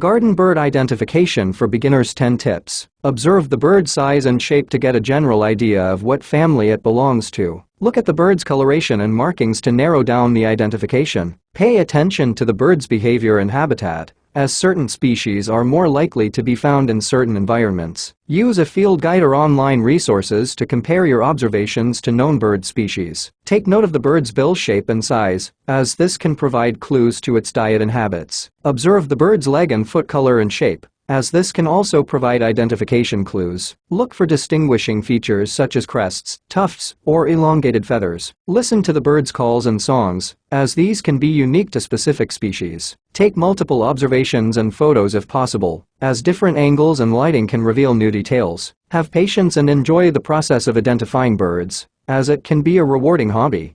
Garden bird identification for beginners 10 tips. Observe the bird size and shape to get a general idea of what family it belongs to. Look at the bird's coloration and markings to narrow down the identification. Pay attention to the bird's behavior and habitat as certain species are more likely to be found in certain environments. Use a field guide or online resources to compare your observations to known bird species. Take note of the bird's bill shape and size, as this can provide clues to its diet and habits. Observe the bird's leg and foot color and shape, as this can also provide identification clues. Look for distinguishing features such as crests, tufts, or elongated feathers. Listen to the bird's calls and songs, as these can be unique to specific species. Take multiple observations and photos if possible, as different angles and lighting can reveal new details. Have patience and enjoy the process of identifying birds, as it can be a rewarding hobby.